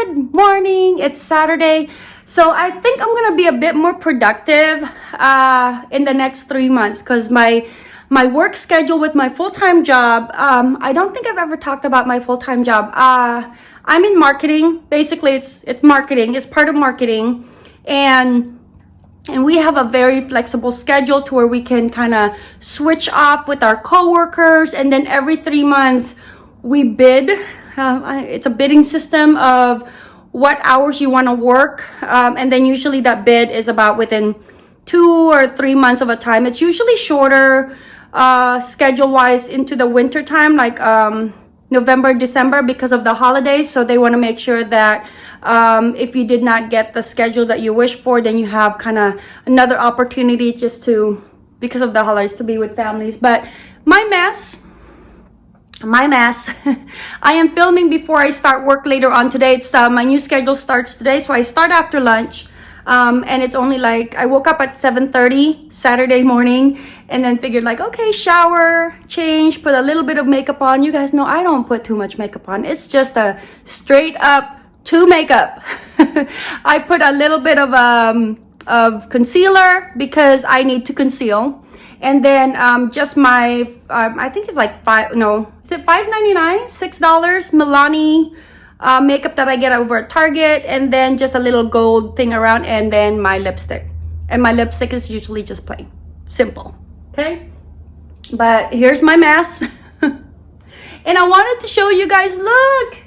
Good morning. It's Saturday. So I think I'm going to be a bit more productive uh, in the next three months because my my work schedule with my full-time job, um, I don't think I've ever talked about my full-time job. Uh, I'm in marketing. Basically, it's it's marketing. It's part of marketing. And and we have a very flexible schedule to where we can kind of switch off with our coworkers and then every three months we bid uh, it's a bidding system of what hours you want to work um, and then usually that bid is about within two or three months of a time it's usually shorter uh, schedule wise into the winter time like um, November, December because of the holidays. So they want to make sure that um, if you did not get the schedule that you wish for, then you have kind of another opportunity just to, because of the holidays, to be with families. But my mess, my mess i am filming before i start work later on today. It's uh, my new schedule starts today so i start after lunch. Um, and it's only like i woke up at 7:30 saturday morning and then figured like okay shower change put a little bit of makeup on. You guys know i don't put too much makeup on. It's just a straight up to makeup. I put a little bit of um of concealer because i need to conceal and then um, just my um, i think it's like five no is it 5.99 six dollars? Milani uh, makeup that i get over at target and then just a little gold thing around and then my lipstick. And my lipstick is usually just plain. Simple. Okay? But here's my mess. And i wanted to show you guys look!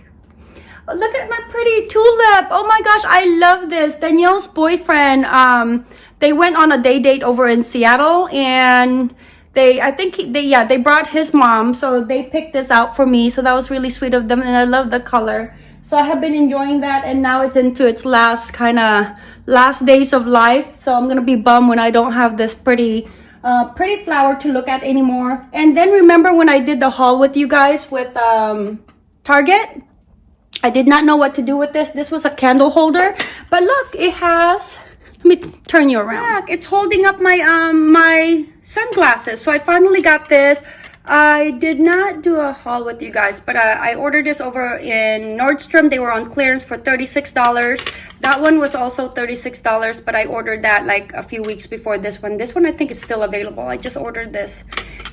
Look at my pretty tulip! Oh my gosh i love this. Danielle's boyfriend um they went on a day date over in Seattle and they I think they yeah they brought his mom so they picked this out for me so that was really sweet of them and I love the color. So I have been enjoying that and now it's into its last kind of last days of life so I'm gonna be bummed when I don't have this pretty uh, pretty flower to look at anymore. And then remember when I did the haul with you guys with um, Target? I did not know what to do with this. This was a candle holder but look it has let me turn you around. It's holding up my um my sunglasses. So I finally got this. I did not do a haul with you guys, but uh, I ordered this over in Nordstrom. They were on clearance for $36. That one was also $36, but I ordered that like a few weeks before this one. This one I think is still available. I just ordered this.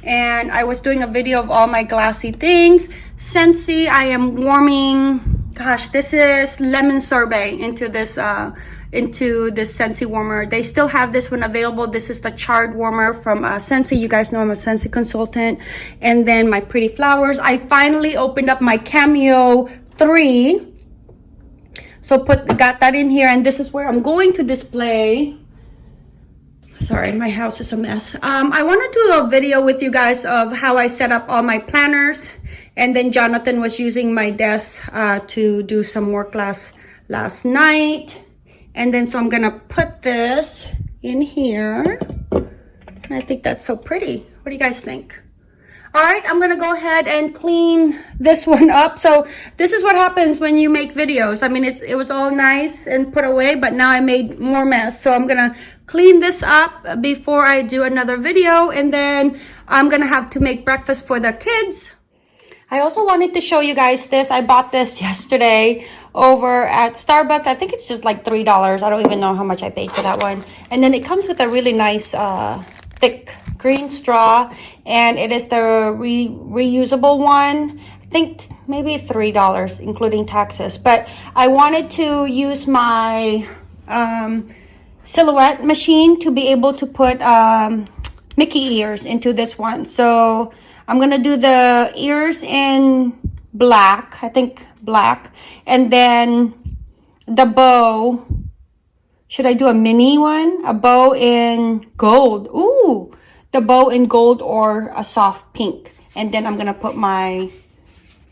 And I was doing a video of all my glassy things. Scentsy, I am warming, gosh, this is lemon sorbet into this uh, into this Scentsy warmer. They still have this one available. This is the charred warmer from uh. You guys know I'm a Scentsy consultant. And then my pretty flowers. I finally opened up my Cameo 3. So put got that in here. And this is where I'm going to display sorry my house is a mess um, i want to do a video with you guys of how i set up all my planners and then jonathan was using my desk uh, to do some work last last night and then, so I'm gonna put this in here. And I think that's so pretty. What do you guys think? All right, I'm gonna go ahead and clean this one up. So this is what happens when you make videos. I mean, it's it was all nice and put away, but now I made more mess. So I'm gonna clean this up before I do another video. And then I'm gonna have to make breakfast for the kids. I also wanted to show you guys this. I bought this yesterday over at Starbucks. I think it's just like $3. I don't even know how much I paid for that one. And then it comes with a really nice uh, thick green straw. And it is the re reusable one. I think maybe $3 including taxes. But I wanted to use my um, silhouette machine to be able to put um, Mickey ears into this one. So I'm going to do the ears in black. I think black. And then the bow. Should I do a mini one? A bow in gold. Ooh, the bow in gold or a soft pink. And then I'm to put my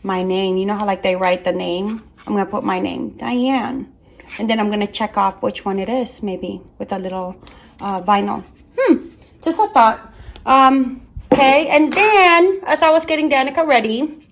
my name. You know how like they write the name? I'm to put my name, Diane. And then I'm to check off which one it is, maybe with a little uh, vinyl. Hmm, just a thought. Um, okay, and then as I was getting Danica ready,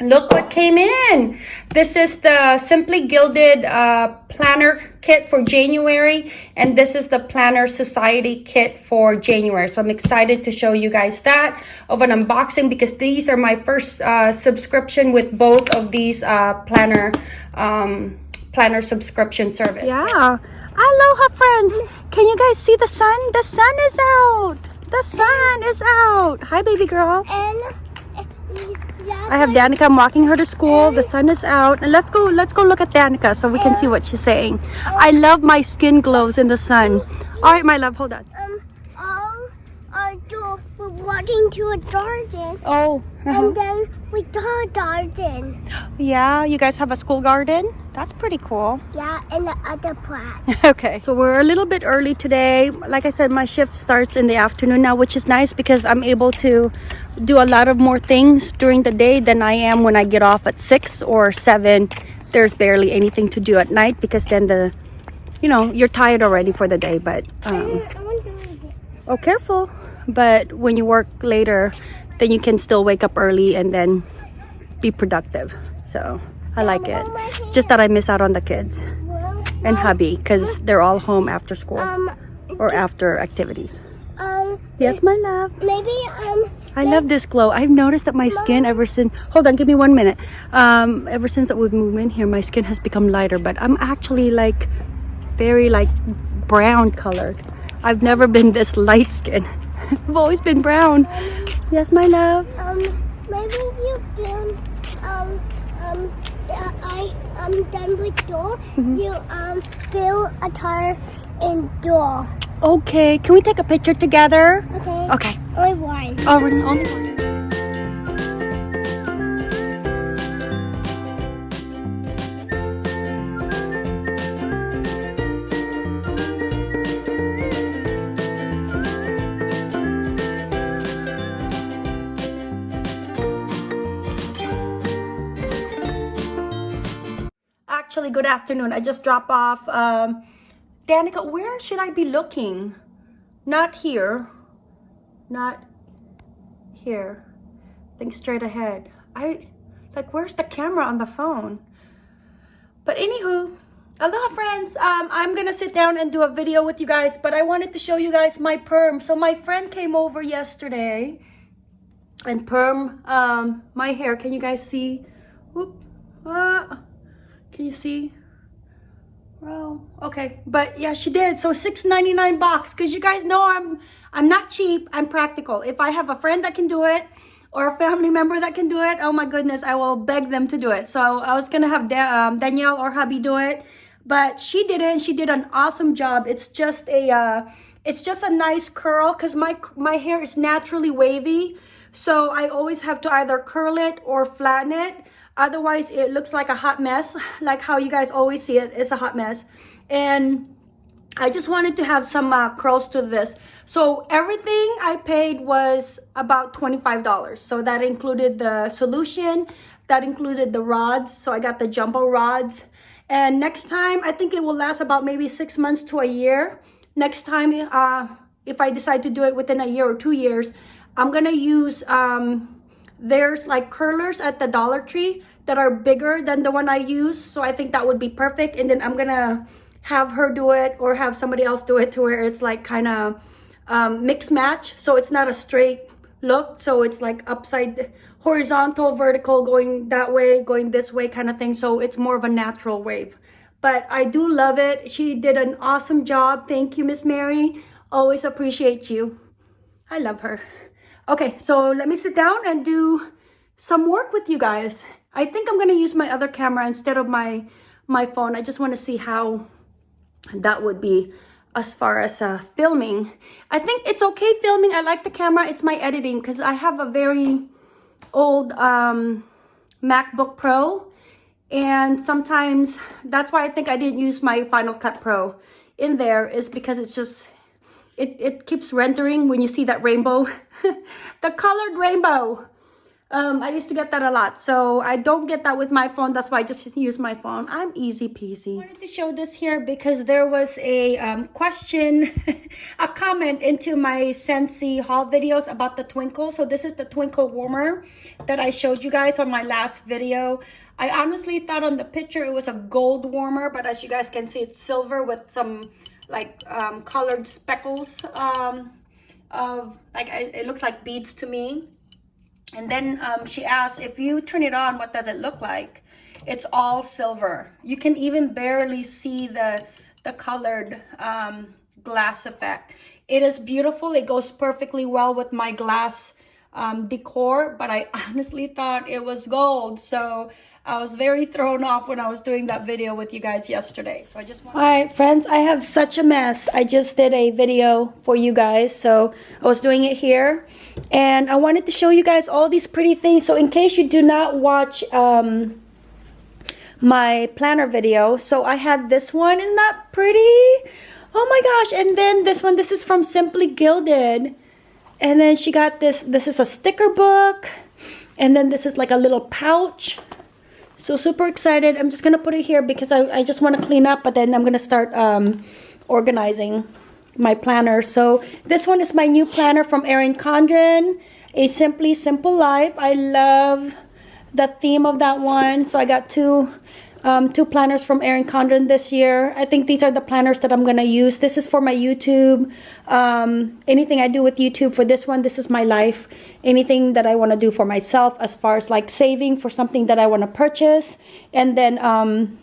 look what came in this is the simply gilded uh, planner kit for january and this is the planner society kit for january so i'm excited to show you guys that of an unboxing because these are my first uh, subscription with both of these uh, planner um, planner subscription service. Yeah. Aloha, friends. Can you guys see the sun? The sun is out. The sun is out. Hi, baby girl. And I have Danica. I'm walking her to school. The sun is out. And let's go. Let's go look at Danica so we can see what she's saying. I love my skin glows in the sun. All right, my love. Hold on. um, all our door, we're walking to a garden. Oh. And then we saw a garden. Yeah. You guys have a school garden. That's pretty cool. Yeah, and the other part. okay. So we're a little bit early today. Like I said, my shift starts in the afternoon now, which is nice because I'm able to do a lot of more things during the day than I am when I get off at six or seven. There's barely anything to do at night because then the, you know, you're tired already for the day. But um, I want to read it. oh, careful. But when you work later, then you can still wake up early and then be productive. So I like it. Just that I miss out on the kids and hubby because they're all home after school um, or after activities. um, Yes, my love. maybe, um, I love this glow. I've noticed that my skin ever since. Hold on, give me one minute. Um, ever since that we moved in here, my skin has become lighter, but I'm actually like very like brown colored. I've never been this light skin. I've always been brown. Yes, my love. um, maybe you can, um, um, uh, I, I'm done with door. You, um, fill a tire in door. Okay, can we take a picture together? Okay? Okay. Only one. Oh, we're only one. Afternoon. I just dropped off. Um, Danica, where should I be looking? Not here. Not here. Think straight ahead. I like where's the camera on the phone? But anywho, aloha friends. Um, I'm gonna sit down and do a video with you guys, but I wanted to show you guys my perm. So my friend came over yesterday and perm um my hair. Can you guys see? Whoop. Ah, can you see? Well, okay, but yeah, she did. So six ninety nine box, cause you guys know I'm I'm not cheap. I'm practical. If I have a friend that can do it, or a family member that can do it, oh my goodness, I will beg them to do it. So I was gonna have da- um, Danielle or hubby do it, but she didn't. She did an awesome job. It's just a uh, it's just a nice curl, cause my my hair is naturally wavy. So I always have to either curl it or flatten it. Otherwise, it looks like a hot mess, like how you guys always see it. It's a hot mess. And I just wanted to have some uh, curls to this. So everything I paid was about $25. So that included the solution, that included the rods. So I got the jumbo rods. And next time, I think it will last about maybe six months to a year. Next time, uh, if I decide to do it within a year or two years, I'm gonna use um, there's like curlers at the Dollar Tree that are bigger than the one I use. So I think that would be perfect. And then I'm gonna have her do it or have somebody else do it to where it's like kind of um, mix match. So it's not a straight look. So it's like upside horizontal, vertical, going that way, going this way kind of thing. So it's more of a natural wave. But I do love it. She did an awesome job. Thank you, Miss Mary. Always appreciate you. I love her. Okay, so let me sit down and do some work with you guys. I think I'm to use my other camera instead of my my phone. I just want to see how that would be as far as uh, filming. I think it's okay filming. I like the camera. It's my editing because I have a very old um, MacBook Pro. And sometimes that's why I think I didn't use my Final Cut Pro in there is because it's just, it, it keeps rendering when you see that rainbow. the colored rainbow. Um, I used to get that a lot. So I don't get that with my phone. That's why I just use my phone. I'm easy peasy. I wanted to show this here because there was a um, question, a comment into my Scentsy haul videos about the Twinkle. So this is the Twinkle warmer that I showed you guys on my last video. I honestly thought on the picture it was a gold warmer, but as you guys can see, it's silver with some like um, colored speckles um, of like it looks like beads to me and then um, she asked if you turn it on what does it look like it's all silver. You can even barely see the, the colored um, glass effect. It is beautiful. It goes perfectly well with my glass um, decor, but I honestly thought it was gold. So I was very thrown off when I was doing that video with you guys yesterday. So I just want All right, friends, I have such a mess. I just did a video for you guys. So I was doing it here and I wanted to show you guys all these pretty things. So in case you do not watch um, my planner video, so I had this one. Isn't that pretty? Oh my gosh. And then this one, this is from Simply Gilded. And then she got this, this is a sticker book. And then this is like a little pouch. So super excited. I'm just going to put it here because I, I just want to clean up. But then I'm going to start um, organizing my planner. So this one is my new planner from Erin Condren. A Simply Simple Life. I love the theme of that one. So I got two um, two planners from Erin Condren this year. I think these are the planners that I'm going to use. This is for my YouTube. Um, anything I do with YouTube for this one, this is my life. Anything that I want to do for myself as far as like saving for something that I want to purchase. And then um,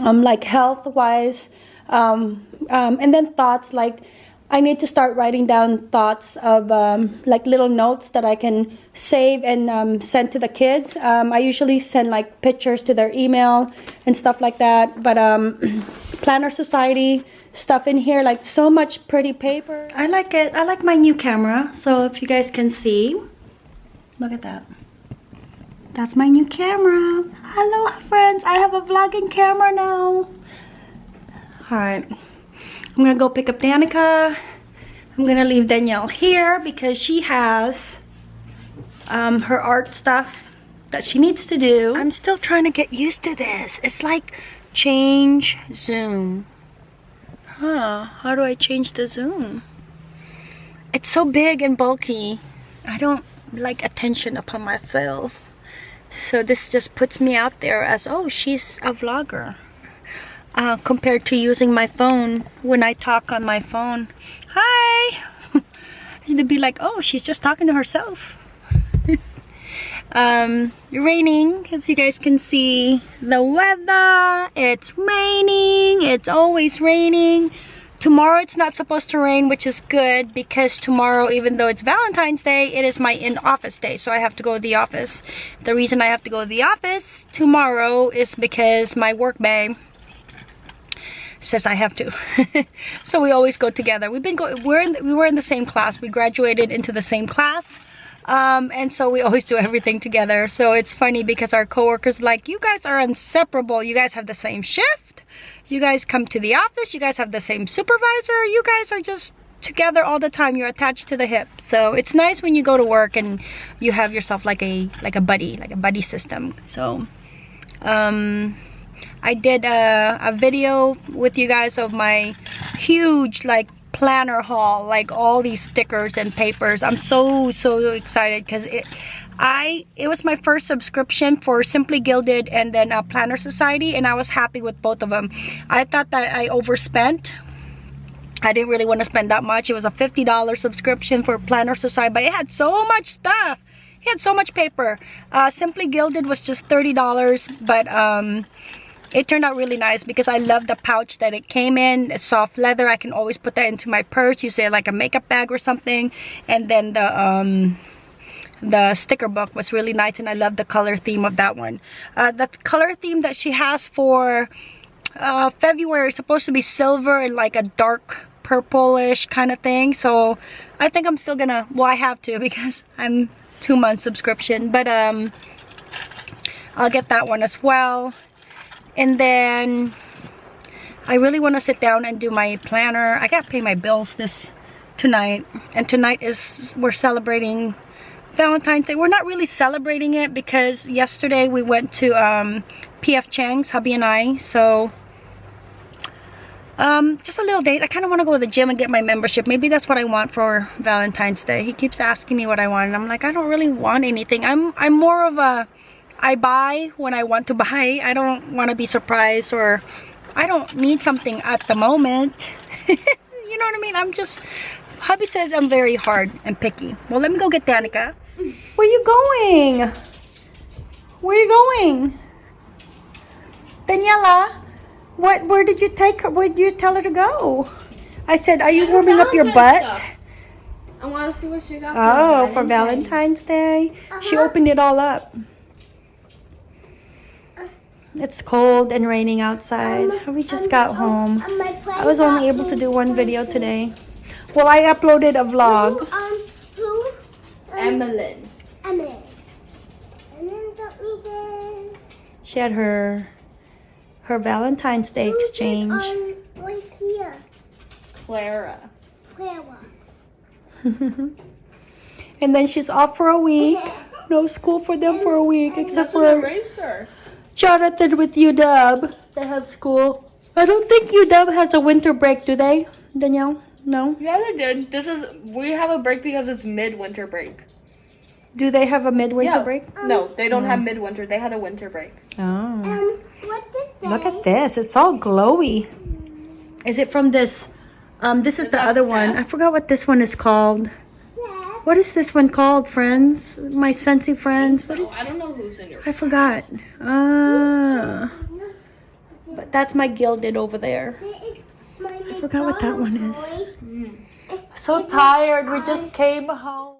um, like health-wise. Um, um, and then thoughts like I need to start writing down thoughts of um, like little notes that I can save and um, send to the kids. Um, I usually send like pictures to their email and stuff like that. But um, Planner Society stuff in here, like so much pretty paper. I like it. I like my new camera. So if you guys can see, look at that. That's my new camera. Hello friends, I have a vlogging camera now. All right. I'm gonna go pick up Danica. I'm gonna leave Danielle here because she has um, her art stuff that she needs to do. I'm still trying to get used to this. It's like change zoom. Huh, how do I change the zoom? It's so big and bulky. I don't like attention upon myself. So this just puts me out there as, oh, she's a vlogger uh, compared to using my phone when I talk on my phone. Hi! to be like, oh, she's just talking to herself. um, raining, if you guys can see the weather. It's raining. It's always raining. Tomorrow it's not supposed to rain, which is good because tomorrow, even though it's Valentine's Day, it is my in-office day, so I have to go to the office. The reason I have to go to the office tomorrow is because my work says I have to. so we always go together. We've been going, we're in, we were in the same class. We graduated into the same class. Um, and so we always do everything together. So it's funny because our coworkers like, you guys are inseparable. You guys have the same shift. You guys come to the office. You guys have the same supervisor. You guys are just together all the time. You're attached to the hip. So it's nice when you go to work and you have yourself like a, like a buddy, like a buddy system. So, um, I did a, a video with you guys of my huge like planner haul like all these stickers and papers. I'm so so excited because it I it was my first subscription for Simply Gilded and then a Planner Society and I was happy with both of them I thought that I overspent. I didn't really want to spend that much. It was a $50 subscription for Planner Society but it had so much stuff. It had so much paper. Uh, Simply Gilded was just $30 but um it turned out really nice because I love the pouch that it came in. Soft leather. I can always put that into my purse. Use it like a makeup bag or something. And then the um, the sticker book was really nice and I love the color theme of that one. Uh, the color theme that she has for uh, February is supposed to be silver and like a dark purplish kind of thing. So I think I'm still gonna, well I have to because I'm two month subscription. But um, I'll get that one as well and then I really want to sit down and do my planner I gotta pay my bills this tonight and tonight is we're celebrating Valentine's Day we're not really celebrating it because yesterday we went to um, PF Chang's hubby and I so um, just a little date. I kind of want to go to the gym and get my membership. Maybe that's what I want for Valentine's Day. He keeps asking me what I want and I'm like, I don't really want anything. I'm I'm more of a I buy when I want to buy. I don't want to be surprised or I don't need something at the moment. you know what I mean? I'm just, hubby says I'm very hard and picky. Well, let me go get Danica. Where are you going? Where are you going? Daniela, what? Where did you take her? Where did you tell her to go? I said, "Are you warming up your butt?" Stuff. I want to see what she got. Oh, for Valentine's Day. She Uh-huh. opened it all up. It's cold and raining outside. We just got home. Um, I was only able to do one video something. today. Well, I uploaded a vlog. Who, um, who? Um, Emmeline. Emily. Emily me this. She had her her Valentine's Day Who's it, exchange. Um, right here. Clara. Clara. and then she's off for a week. No school for them for a week, except That's an for eraser. Jonathan with UW. They have school. I don't think UW has a winter break, do they? Danielle? No. Yeah, they did. This is we have a break because it's midwinter break. Do they have a midwinter yeah. break? No, they don't have midwinter. They had a winter break. Oh. Um, what? Look at this. It's all glowy. Is it from this? Um, this is the that other one. I forgot what this one is called. Seth. What is this one called, friends? My Scentsy friends. What So is? I don't know who's in your. I forgot. Ah. But that's my gilded over there. I forgot what that one is. So tired. We just came home.